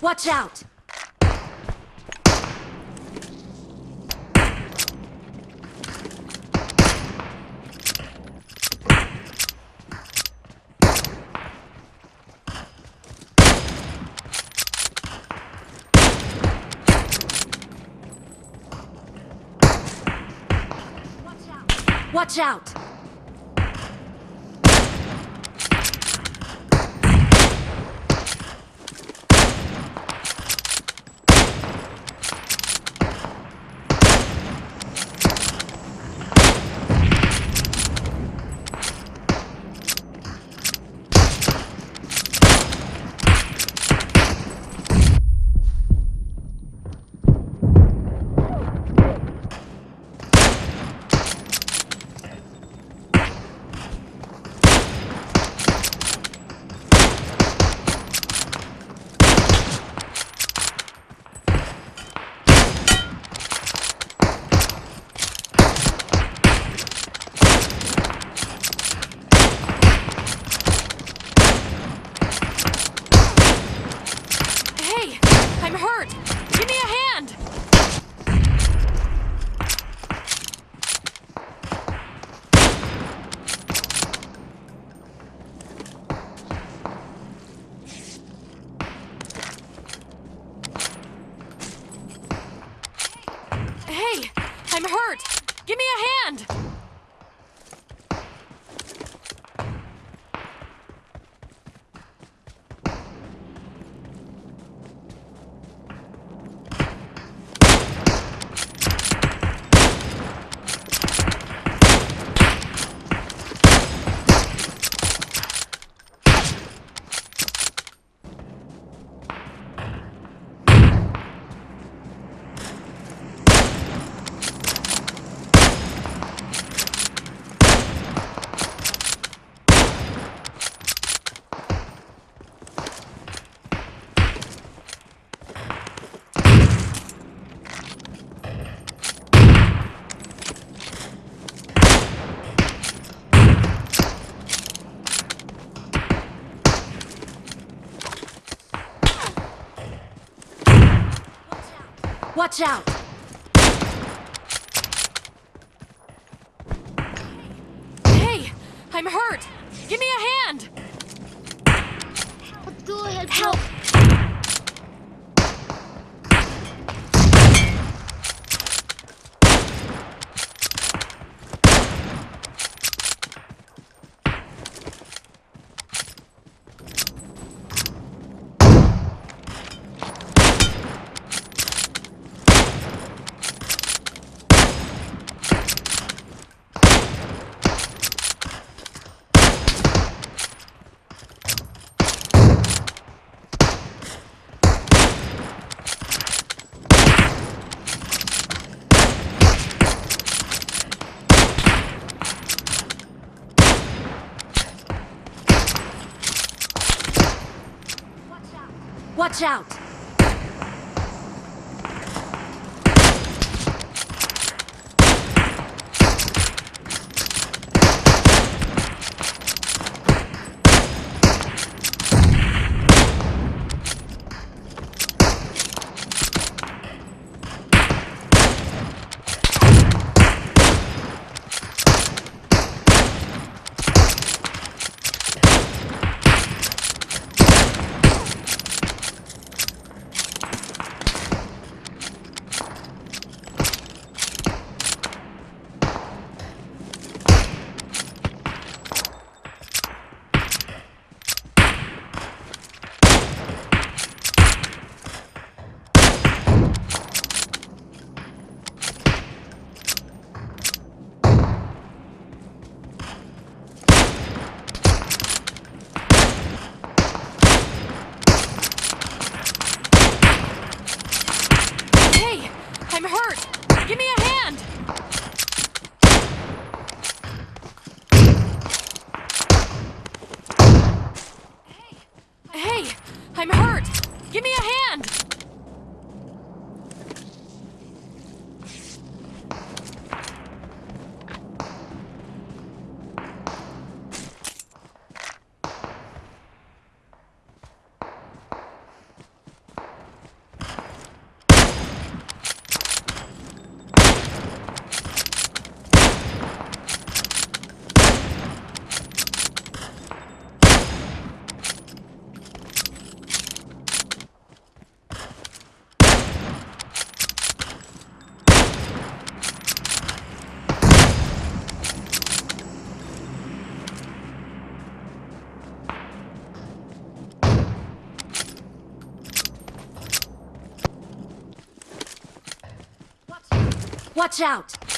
Watch out! Watch out! Hey! I'm hurt! Give me a hand! Hey! I'm hurt! Give me a hand! Watch out! Hey! I'm hurt! Give me a hand! Go ahead, Help! Watch out! Watch out!